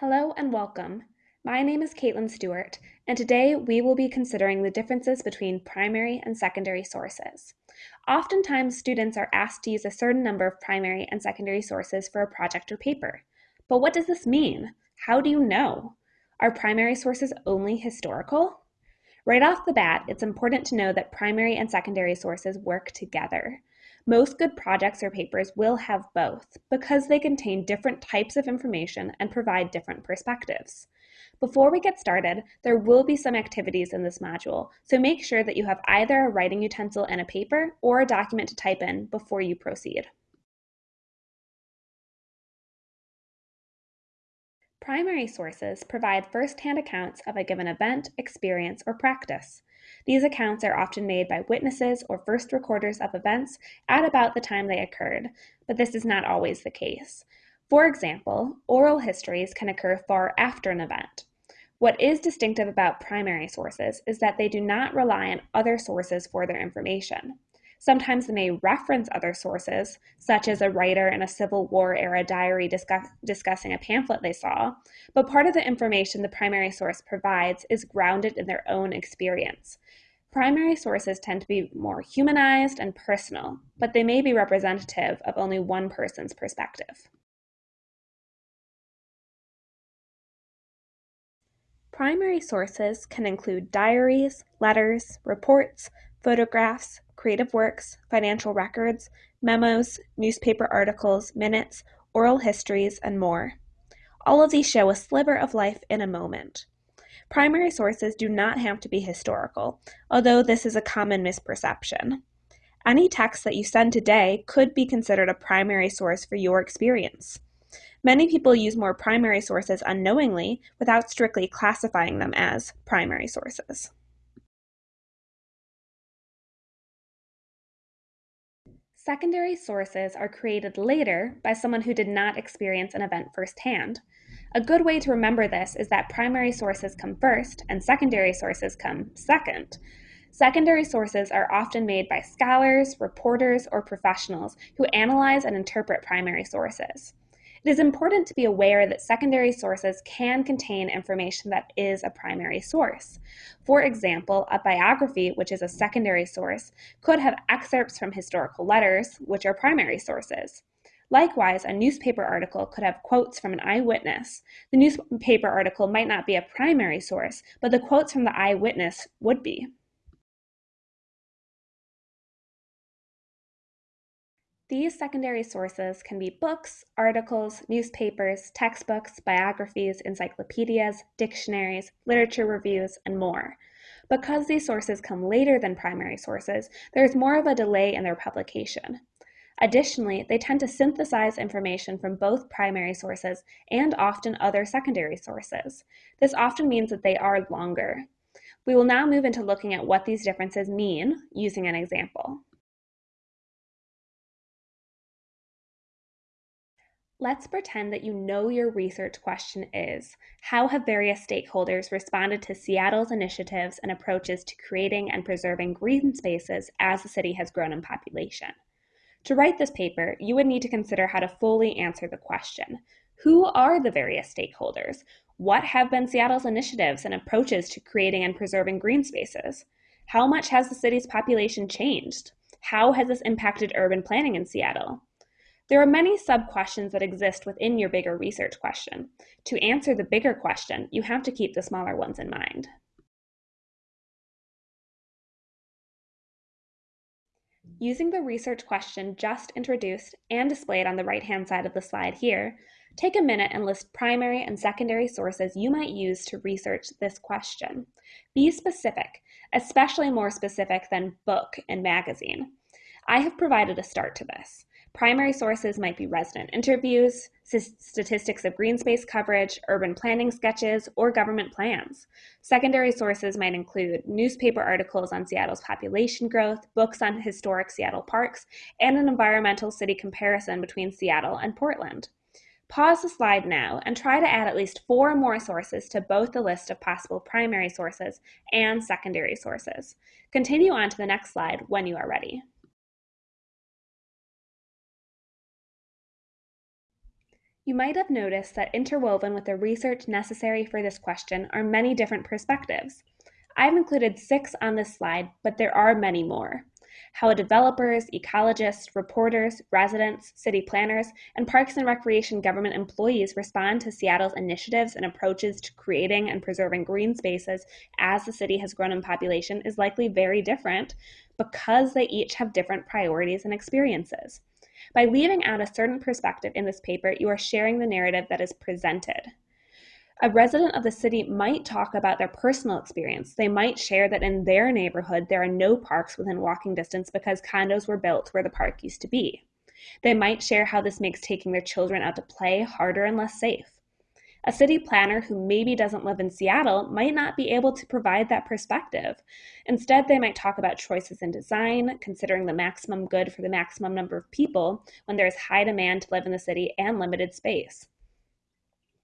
Hello and welcome. My name is Caitlin Stewart, and today we will be considering the differences between primary and secondary sources. Oftentimes, students are asked to use a certain number of primary and secondary sources for a project or paper. But what does this mean? How do you know? Are primary sources only historical? Right off the bat, it's important to know that primary and secondary sources work together. Most good projects or papers will have both because they contain different types of information and provide different perspectives. Before we get started, there will be some activities in this module, so make sure that you have either a writing utensil and a paper or a document to type in before you proceed. Primary sources provide first-hand accounts of a given event, experience, or practice. These accounts are often made by witnesses or first recorders of events at about the time they occurred, but this is not always the case. For example, oral histories can occur far after an event. What is distinctive about primary sources is that they do not rely on other sources for their information. Sometimes they may reference other sources, such as a writer in a Civil War era diary discuss, discussing a pamphlet they saw, but part of the information the primary source provides is grounded in their own experience. Primary sources tend to be more humanized and personal, but they may be representative of only one person's perspective. Primary sources can include diaries, letters, reports, photographs, creative works, financial records, memos, newspaper articles, minutes, oral histories, and more. All of these show a sliver of life in a moment. Primary sources do not have to be historical, although this is a common misperception. Any text that you send today could be considered a primary source for your experience. Many people use more primary sources unknowingly without strictly classifying them as primary sources. Secondary sources are created later by someone who did not experience an event firsthand. A good way to remember this is that primary sources come first and secondary sources come second. Secondary sources are often made by scholars, reporters, or professionals who analyze and interpret primary sources. It is important to be aware that secondary sources can contain information that is a primary source. For example, a biography, which is a secondary source, could have excerpts from historical letters, which are primary sources. Likewise, a newspaper article could have quotes from an eyewitness. The newspaper article might not be a primary source, but the quotes from the eyewitness would be. These secondary sources can be books, articles, newspapers, textbooks, biographies, encyclopedias, dictionaries, literature reviews, and more. Because these sources come later than primary sources, there is more of a delay in their publication. Additionally, they tend to synthesize information from both primary sources and often other secondary sources. This often means that they are longer. We will now move into looking at what these differences mean using an example. Let's pretend that you know your research question is How have various stakeholders responded to Seattle's initiatives and approaches to creating and preserving green spaces as the city has grown in population? To write this paper, you would need to consider how to fully answer the question Who are the various stakeholders? What have been Seattle's initiatives and approaches to creating and preserving green spaces? How much has the city's population changed? How has this impacted urban planning in Seattle? There are many sub-questions that exist within your bigger research question. To answer the bigger question, you have to keep the smaller ones in mind. Using the research question just introduced and displayed on the right-hand side of the slide here, take a minute and list primary and secondary sources you might use to research this question. Be specific, especially more specific than book and magazine. I have provided a start to this. Primary sources might be resident interviews, statistics of green space coverage, urban planning sketches, or government plans. Secondary sources might include newspaper articles on Seattle's population growth, books on historic Seattle parks, and an environmental city comparison between Seattle and Portland. Pause the slide now and try to add at least four more sources to both the list of possible primary sources and secondary sources. Continue on to the next slide when you are ready. You might have noticed that interwoven with the research necessary for this question are many different perspectives. I've included six on this slide, but there are many more. How developers, ecologists, reporters, residents, city planners, and Parks and Recreation government employees respond to Seattle's initiatives and approaches to creating and preserving green spaces as the city has grown in population is likely very different because they each have different priorities and experiences. By leaving out a certain perspective in this paper, you are sharing the narrative that is presented. A resident of the city might talk about their personal experience. They might share that in their neighborhood there are no parks within walking distance because condos were built where the park used to be. They might share how this makes taking their children out to play harder and less safe. A city planner who maybe doesn't live in Seattle might not be able to provide that perspective. Instead, they might talk about choices in design, considering the maximum good for the maximum number of people when there is high demand to live in the city and limited space.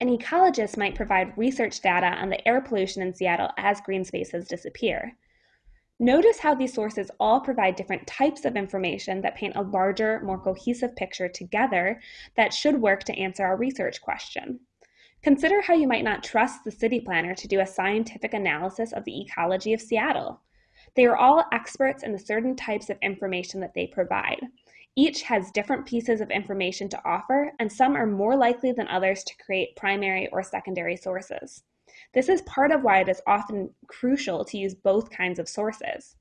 An ecologist might provide research data on the air pollution in Seattle as green spaces disappear. Notice how these sources all provide different types of information that paint a larger, more cohesive picture together that should work to answer our research question. Consider how you might not trust the city planner to do a scientific analysis of the ecology of Seattle. They are all experts in the certain types of information that they provide. Each has different pieces of information to offer, and some are more likely than others to create primary or secondary sources. This is part of why it is often crucial to use both kinds of sources.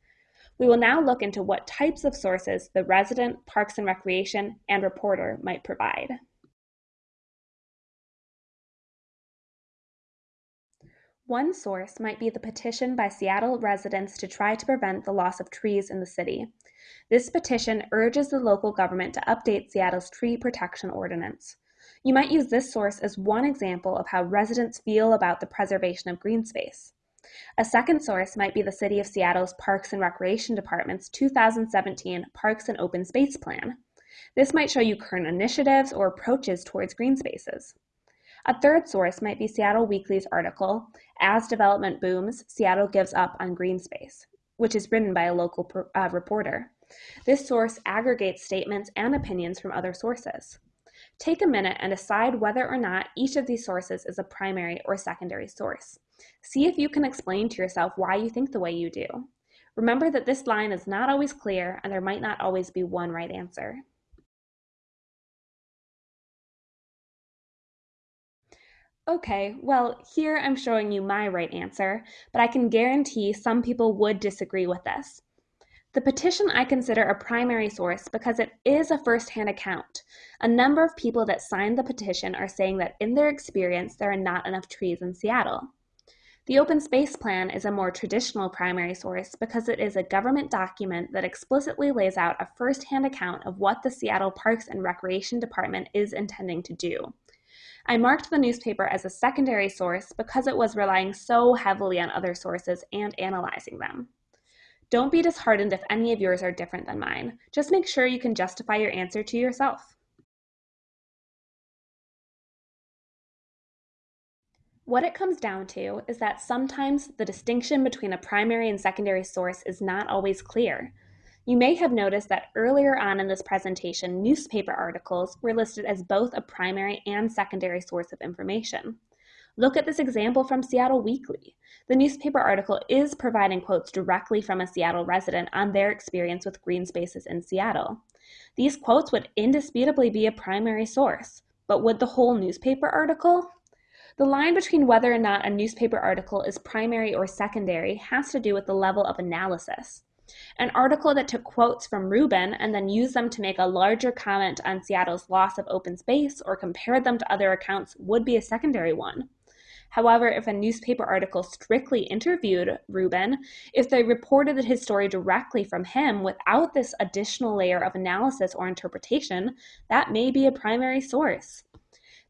We will now look into what types of sources the resident, Parks and Recreation, and reporter might provide. One source might be the petition by Seattle residents to try to prevent the loss of trees in the city. This petition urges the local government to update Seattle's tree protection ordinance. You might use this source as one example of how residents feel about the preservation of green space. A second source might be the City of Seattle's Parks and Recreation Department's 2017 Parks and Open Space Plan. This might show you current initiatives or approaches towards green spaces. A third source might be Seattle Weekly's article, As Development Booms, Seattle Gives Up on Green Space, which is written by a local uh, reporter. This source aggregates statements and opinions from other sources. Take a minute and decide whether or not each of these sources is a primary or secondary source. See if you can explain to yourself why you think the way you do. Remember that this line is not always clear and there might not always be one right answer. Okay, well, here I'm showing you my right answer, but I can guarantee some people would disagree with this. The petition I consider a primary source because it is a first-hand account. A number of people that signed the petition are saying that in their experience, there are not enough trees in Seattle. The Open Space Plan is a more traditional primary source because it is a government document that explicitly lays out a first-hand account of what the Seattle Parks and Recreation Department is intending to do. I marked the newspaper as a secondary source because it was relying so heavily on other sources and analyzing them. Don't be disheartened if any of yours are different than mine. Just make sure you can justify your answer to yourself. What it comes down to is that sometimes the distinction between a primary and secondary source is not always clear. You may have noticed that earlier on in this presentation, newspaper articles were listed as both a primary and secondary source of information. Look at this example from Seattle Weekly. The newspaper article is providing quotes directly from a Seattle resident on their experience with green spaces in Seattle. These quotes would indisputably be a primary source, but would the whole newspaper article? The line between whether or not a newspaper article is primary or secondary has to do with the level of analysis. An article that took quotes from Rubin and then used them to make a larger comment on Seattle's loss of open space or compared them to other accounts would be a secondary one. However, if a newspaper article strictly interviewed Rubin, if they reported his story directly from him without this additional layer of analysis or interpretation, that may be a primary source.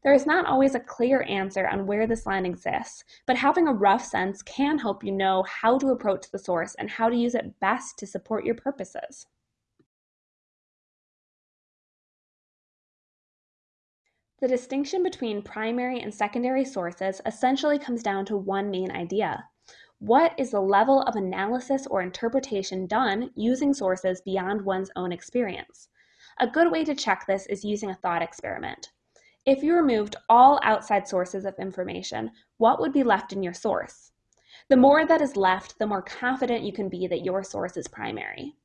There is not always a clear answer on where this line exists, but having a rough sense can help you know how to approach the source and how to use it best to support your purposes. The distinction between primary and secondary sources essentially comes down to one main idea. What is the level of analysis or interpretation done using sources beyond one's own experience? A good way to check this is using a thought experiment. If you removed all outside sources of information, what would be left in your source? The more that is left, the more confident you can be that your source is primary.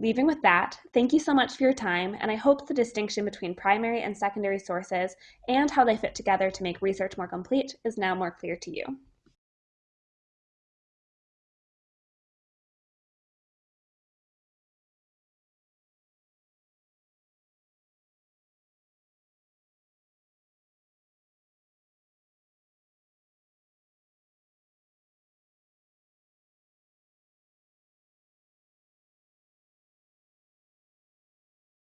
Leaving with that, thank you so much for your time, and I hope the distinction between primary and secondary sources and how they fit together to make research more complete is now more clear to you.